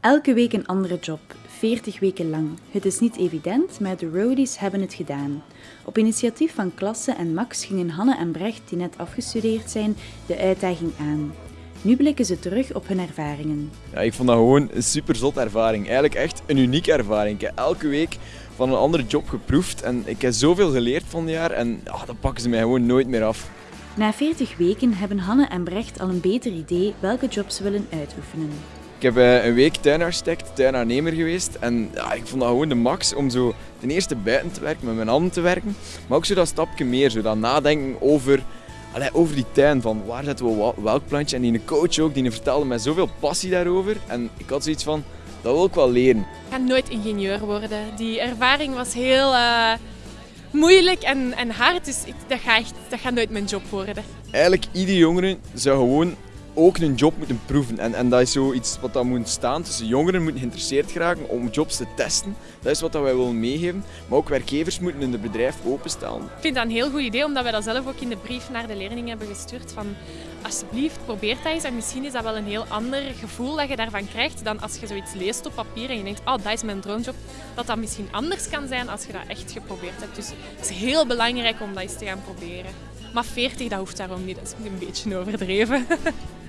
Elke week een andere job, 40 weken lang. Het is niet evident, maar de roadies hebben het gedaan. Op initiatief van Klasse en Max gingen Hanne en Brecht, die net afgestudeerd zijn, de uitdaging aan. Nu blikken ze terug op hun ervaringen. Ja, ik vond dat gewoon een super zot ervaring. Eigenlijk echt een unieke ervaring. Ik heb elke week van een andere job geproefd en ik heb zoveel geleerd van het jaar en ja, dat pakken ze mij gewoon nooit meer af. Na 40 weken hebben Hanne en Brecht al een beter idee welke jobs ze willen uitoefenen. Ik heb eh, een week tuinarchitect, tuinaannemer geweest en ja, ik vond dat gewoon de max om zo ten eerste buiten te werken, met mijn handen te werken, maar ook zo dat stapje meer, zo dat nadenken over, allee, over die tuin, van waar zetten we welk plantje. En die coach ook, die vertelde met zoveel passie daarover en ik had zoiets van, dat wil ik wel leren. Ik ga nooit ingenieur worden. Die ervaring was heel eh, moeilijk en, en hard, dus ik, dat, gaat echt, dat gaat nooit mijn job worden. Eigenlijk ieder jongere zou gewoon ook een job moeten proeven. En, en dat is zoiets wat dat moet staan. De jongeren moeten geïnteresseerd geraken om jobs te testen. Dat is wat dat wij willen meegeven. Maar ook werkgevers moeten in het bedrijf openstaan. Ik vind dat een heel goed idee, omdat wij dat zelf ook in de brief naar de leerlingen hebben gestuurd. Van, alsjeblieft, probeer dat eens. En misschien is dat wel een heel ander gevoel dat je daarvan krijgt dan als je zoiets leest op papier en je denkt, oh, dat is mijn droomjob. Dat dat misschien anders kan zijn als je dat echt geprobeerd hebt. Dus het is heel belangrijk om dat eens te gaan proberen. Maar 40, dat hoeft daarom niet. Dat is een beetje overdreven.